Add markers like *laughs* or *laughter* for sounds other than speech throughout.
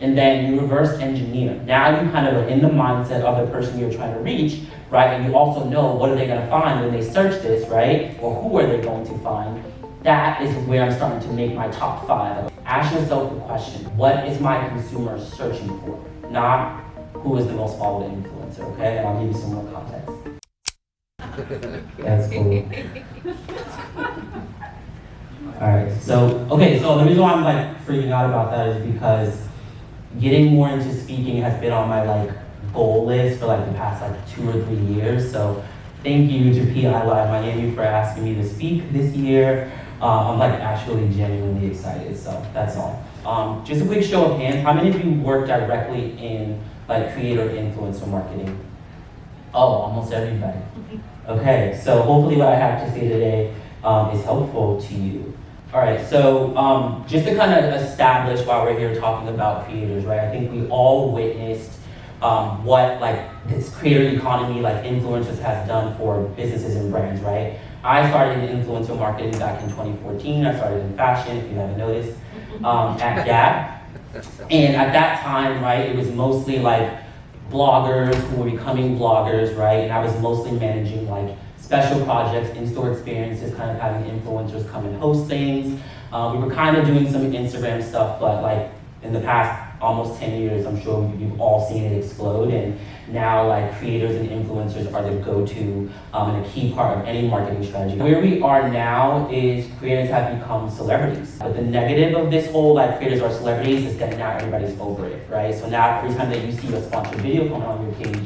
and then you reverse engineer. Now you kind of are in the mindset of the person you're trying to reach, right? And you also know what are they gonna find when they search this, right? Or who are they going to find? That is where I'm starting to make my top five. Ask yourself the question, what is my consumer searching for? Not who is the most followed influencer, okay? And I'll give you some more context. *laughs* That's cool. *laughs* Alright, so, okay, so the reason why I'm like freaking out about that is because getting more into speaking has been on my like goal list for like the past like two or three years. So thank you to PI Live Miami for asking me to speak this year. Uh, I'm like actually genuinely excited, so that's all. Um, just a quick show of hands, how many of you work directly in like creator influencer marketing? Oh, almost everybody. Okay, so hopefully what I have to say today um, is helpful to you. All right, so um, just to kind of establish why we're here talking about creators, right? I think we all witnessed um, what like this creator economy, like influencers has done for businesses and brands, right? I started in influencer marketing back in 2014. I started in fashion, if you haven't noticed, um, at *laughs* Gap. And at that time, right, it was mostly like bloggers who were becoming bloggers, right? And I was mostly managing like special projects, in-store experiences, kind of having influencers come and host things. Uh, we were kind of doing some Instagram stuff, but like in the past almost 10 years, I'm sure you've all seen it explode. And now like creators and influencers are the go-to um, and a key part of any marketing strategy. Where we are now is creators have become celebrities. But the negative of this whole like creators are celebrities is that now everybody's over it, right? So now every time that you see a sponsored video coming on your page,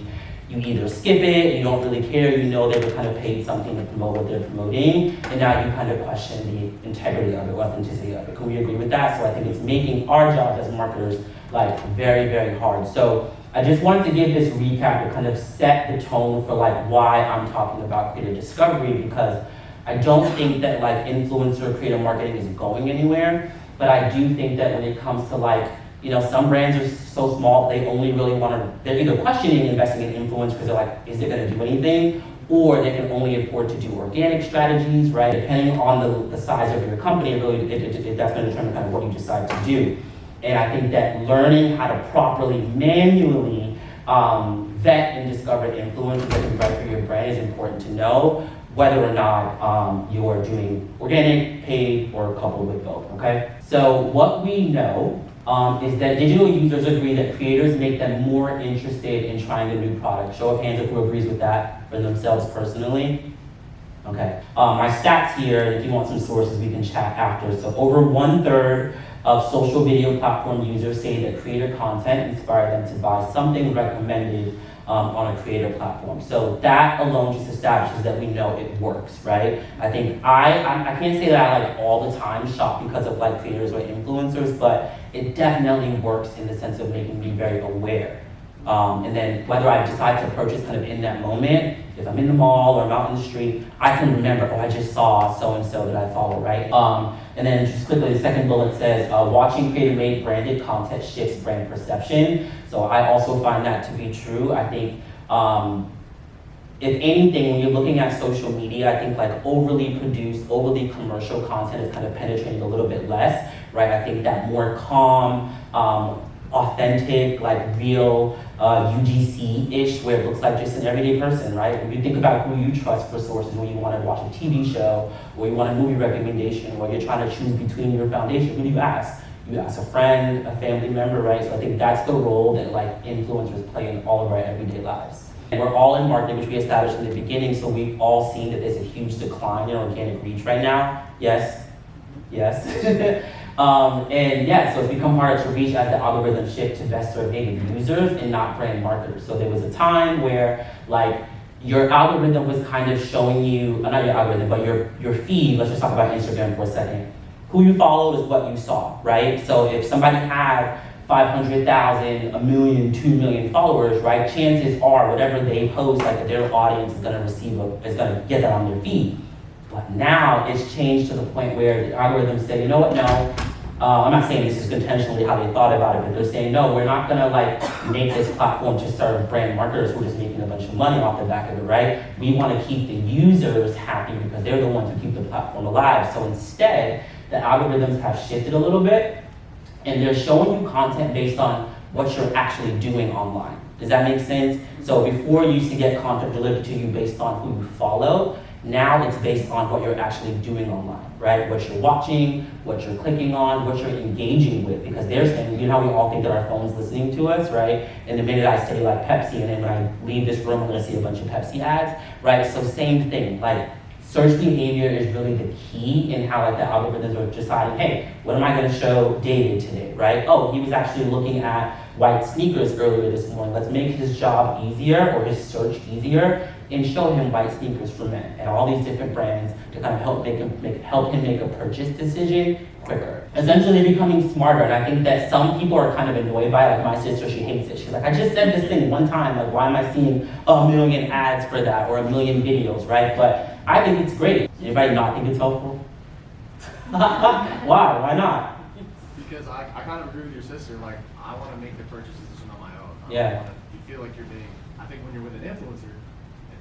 you either skip it, you don't really care, you know they were kind of paid something to promote what they're promoting, and now you kind of question the integrity of it, authenticity of it. Can we agree with that? So I think it's making our job as marketers like very, very hard. So I just wanted to give this recap to kind of set the tone for like why I'm talking about creator discovery because I don't think that like influencer creative marketing is going anywhere, but I do think that when it comes to like you know, some brands are so small, they only really want to, they're either questioning investing in influence because they're like, is it going to do anything? Or they can only afford to do organic strategies, right? Depending on the, the size of your company, really, it, it, that's going to determine kind of what you decide to do. And I think that learning how to properly, manually um, vet and discover influencers that can right for your brand is important to know whether or not um, you're doing organic, paid, or coupled with both, okay? So what we know um, is that digital users agree that creators make them more interested in trying a new product. Show of hands if who agrees with that for themselves personally. Okay, um, my stats here, if you want some sources, we can chat after. So over one third of social video platform users say that creator content inspired them to buy something recommended um, on a creator platform. So that alone just establishes that we know it works, right? I think I, I, I can't say that I like all the time shop because of like creators or influencers, but it definitely works in the sense of making me very aware. Um, and then whether I decide to purchase kind of in that moment, if I'm in the mall or I'm out on the street, I can remember, oh, I just saw so-and-so that I follow, right? Um, and then just quickly, the second bullet says, uh, watching creator-made branded content shifts brand perception. So I also find that to be true. I think, um, if anything, when you're looking at social media, I think like overly produced, overly commercial content is kind of penetrating a little bit less, right? I think that more calm, um, authentic, like real uh, UGC-ish, where it looks like just an everyday person, right? When you think about who you trust for sources when you want to watch a TV show, or you want a movie recommendation, or you're trying to choose between your foundation, who do you ask? You ask a friend, a family member, right? So I think that's the role that like influencers play in all of our everyday lives. And we're all in marketing, which we established in the beginning, so we've all seen that there's a huge decline in organic reach right now. Yes? Yes? *laughs* Um, and yeah, so it's become harder to reach as the algorithm shift to best serve native users and not brand marketers. So there was a time where like your algorithm was kind of showing you, uh, not your algorithm, but your, your feed, let's just talk about Instagram for a second. Who you follow is what you saw, right? So if somebody had 500,000, a million, two million followers, right? Chances are whatever they post, like their audience is gonna receive, a, is gonna get that on their feed. But now it's changed to the point where the algorithms say, you know what, no, uh, I'm not saying this is intentionally how they thought about it, but they're saying, no, we're not gonna like make this platform to serve brand marketers who are just making a bunch of money off the back of it, right? We wanna keep the users happy because they're the ones who keep the platform alive. So instead, the algorithms have shifted a little bit and they're showing you content based on what you're actually doing online. Does that make sense? So before you used to get content delivered to you based on who you follow, now it's based on what you're actually doing online, right? What you're watching, what you're clicking on, what you're engaging with. Because they're saying, you know how we all think that our phone's listening to us, right? And the minute I say like Pepsi, and then when I leave this room, I'm gonna see a bunch of Pepsi ads, right? So same thing, like search behavior is really the key in how like the algorithms are deciding, hey, what am I gonna show David today, right? Oh, he was actually looking at white sneakers earlier this morning. Let's make his job easier or his search easier and show him white sneakers men and all these different brands to kind of help make him make, help him make a purchase decision quicker. Essentially becoming smarter and I think that some people are kind of annoyed by it. Like my sister, she hates it. She's like, I just said this thing one time, like why am I seeing a million ads for that or a million videos, right? But I think it's great. Anybody not think it's helpful? *laughs* Why? Why not? Because I, I kind of agree with your sister. Like, I want to make the purchase decision on my own. I Yeah. Wanna, you feel like you're being. I think when you're with an influencer,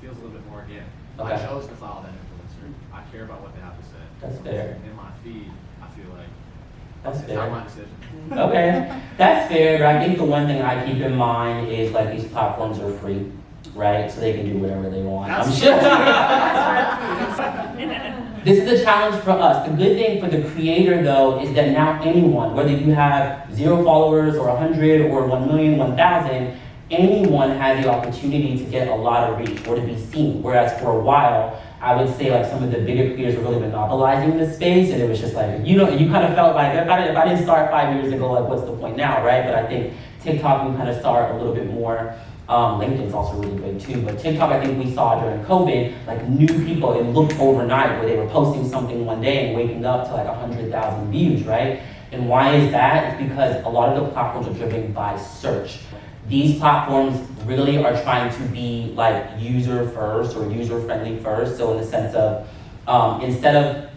feels a little bit more organic. Okay. I chose to follow that influencer. I care about what they have to say. That's fair. In my feed, I feel like That's it's fair. not my decision. *laughs* Okay, that's fair, but I think the one thing I keep in mind is like these platforms are free, right? So they can do whatever they want. I'm sure. *laughs* This is a challenge for us. The good thing for the creator though is that now anyone, whether you have zero followers or 100 or 1 million, 1,000, anyone has the opportunity to get a lot of reach or to be seen. Whereas for a while, I would say like some of the bigger creators were really monopolizing the space and it was just like, you know, you kind of felt like if I, if I didn't start five years ago, like what's the point now, right? But I think TikTok, we kind of start a little bit more um, LinkedIn's also really big too, but TikTok, I think we saw during COVID, like new people, it looked overnight where they were posting something one day and waking up to like 100,000 views, right? And why is that? It's because a lot of the platforms are driven by search. These platforms really are trying to be like user first or user friendly first. So in the sense of, um, instead of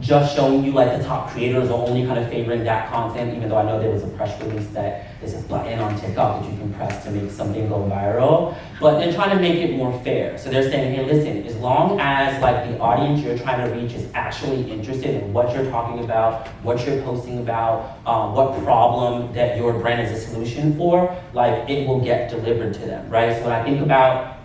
just showing you like the top creators or only kind of favoring that content, even though I know there was a press release that there's a button on TikTok that you can press to make something go viral. But they're trying to make it more fair. So they're saying, hey, listen, as long as like the audience you're trying to reach is actually interested in what you're talking about, what you're posting about, um, what problem that your brand is a solution for, like it will get delivered to them, right? So when I think about,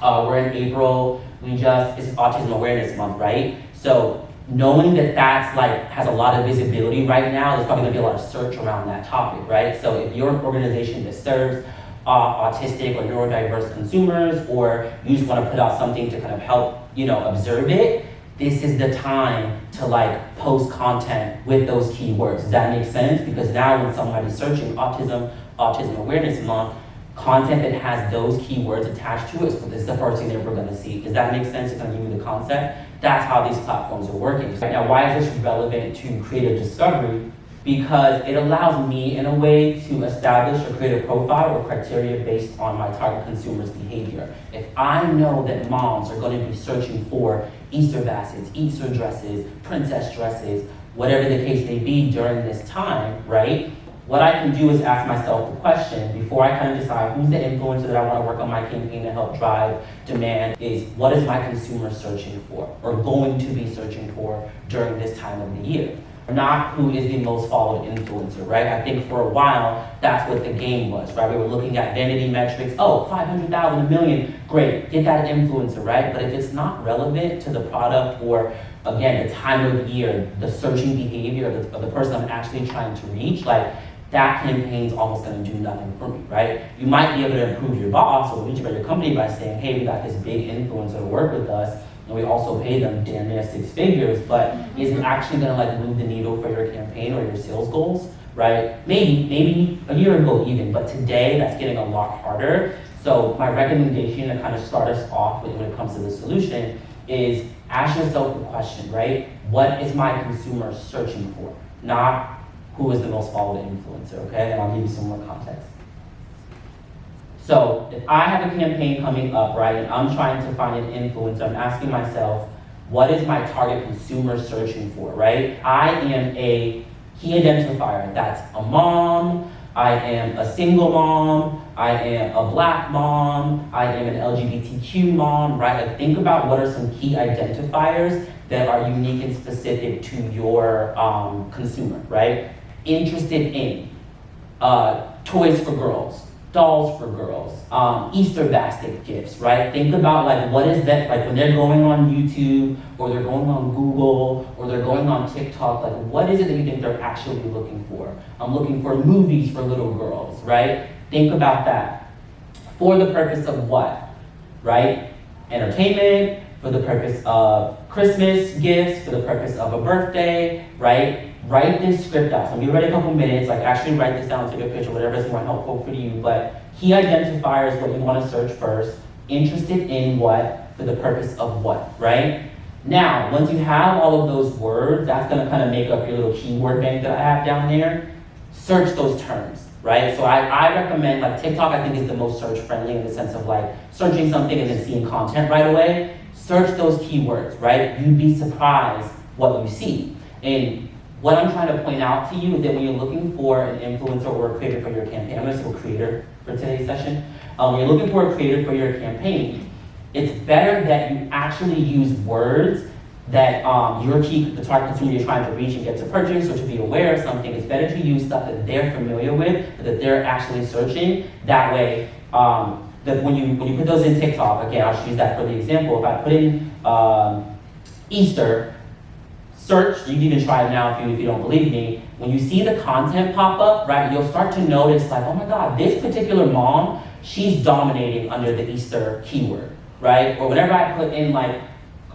uh, we're in April, we just, it's Autism Awareness Month, right? So knowing that that's like has a lot of visibility right now, there's probably gonna be a lot of search around that topic, right? So if you're an organization that serves uh, autistic or neurodiverse consumers, or you just want to put out something to kind of help, you know, observe it, this is the time to like post content with those keywords. Does that make sense? Because now when somebody's searching autism, autism awareness month, content that has those keywords attached to it is the first thing that we're gonna see. Does that make sense to kind of give you the concept? That's how these platforms are working. Right Now, why is this relevant to creator discovery? Because it allows me, in a way, to establish a profile or criteria based on my target consumer's behavior. If I know that moms are going to be searching for Easter baskets, Easter dresses, princess dresses, whatever the case may be during this time, right? What I can do is ask myself the question before I kind of decide who's the influencer that I want to work on my campaign to help drive demand is what is my consumer searching for or going to be searching for during this time of the year? Not who is the most followed influencer, right? I think for a while that's what the game was, right? We were looking at vanity metrics. Oh, 500,000, a million, great, get that influencer, right? But if it's not relevant to the product or again, the time of year, the searching behavior of the, of the person I'm actually trying to reach, like that campaign's almost gonna do nothing for me, right? You might be able to improve your boss or reach about your company by saying, hey, we got this big influencer to work with us, and we also pay them damn near six figures, but mm-hmm. is it actually gonna like move the needle for your campaign or your sales goals, right? Maybe, maybe a year ago even, but today that's getting a lot harder. So my recommendation to kind of start us off with when it comes to the solution is ask yourself the question, right? What is my consumer searching for? Not who is the most followed influencer, okay? And I'll give you some more context. So if I have a campaign coming up, right, and I'm trying to find an influencer, I'm asking myself, what is my target consumer searching for, right? I am a key identifier. That's a mom, I am a single mom, I am a black mom, I am an LGBTQ mom, right? Like think about what are some key identifiers that are unique and specific to your um, consumer, right? Interested in uh, toys for girls, dolls for girls, um, Easter basket gifts, right? Think about like what is that like when they're going on YouTube or they're going on Google or they're going on TikTok, like what is it that you think they're actually looking for? I'm looking for movies for little girls, right? Think about that. For the purpose of what? Right? Entertainment, for the purpose of Christmas gifts, for the purpose of a birthday, right? Write this script out. So give it a couple minutes, like actually write this down, take a picture, whatever is more helpful for you. But key identifiers, what you want to search first, interested in what, for the purpose of what, right? Now, once you have all of those words, that's gonna kind of make up your little keyword bank that I have down there. Search those terms, right? So I, I recommend, like TikTok, I think is the most search friendly in the sense of like searching something and then seeing content right away. Search those keywords, right? You'd be surprised what you see. And what I'm trying to point out to you is that when you're looking for an influencer or a creator for your campaign, I'm gonna say creator for today's session. Um, when you're looking for a creator for your campaign, it's better that you actually use words that um, your key, the target consumer you're trying to reach and get to purchase or to be aware of something. It's better to use stuff that they're familiar with, that they're actually searching. That way, um, that when you when you put those in TikTok, again, I'll use that for the example. If I put in um, Easter, search, you can even try it now if you, if you don't believe me. When you see the content pop up, right, you'll start to notice like, oh my God, this particular mom, she's dominating under the Easter keyword, right? Or whenever I put in like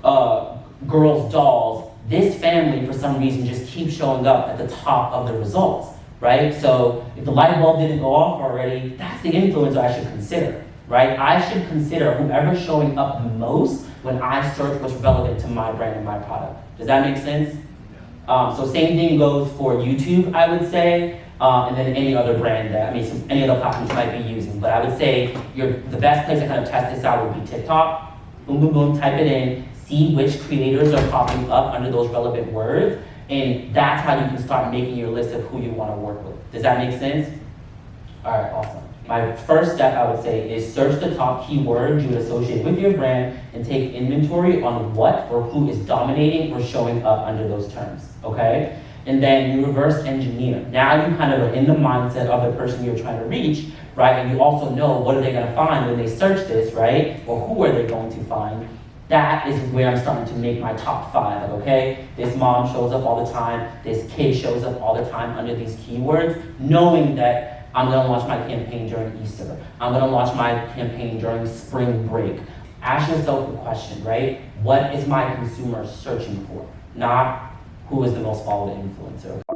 uh, girls' dolls, this family for some reason just keeps showing up at the top of the results, right? So if the light bulb didn't go off already, that's the influencer I should consider, right? I should consider whoever's showing up the most when I search what's relevant to my brand and my product. Does that make sense? Um, so same thing goes for YouTube, I would say, um, and then any other brand that, I mean, some, any other platforms you might be using. But I would say your, the best place to kind of test this out would be TikTok. Boom, boom, boom, type it in, see which creators are popping up under those relevant words, and that's how you can start making your list of who you want to work with. Does that make sense? All right, awesome. My first step, I would say, is search the top keywords you would associate with your brand and take inventory on what or who is dominating or showing up under those terms, okay? And then you reverse engineer. Now you kind of are in the mindset of the person you're trying to reach, right? And you also know what are they gonna find when they search this, right? Or who are they going to find? That is where I'm starting to make my top five, okay? This mom shows up all the time, this kid shows up all the time under these keywords, knowing that I'm gonna launch my campaign during Easter. I'm gonna launch my campaign during spring break. Ask yourself the question, right? What is my consumer searching for? Not who is the most followed influencer.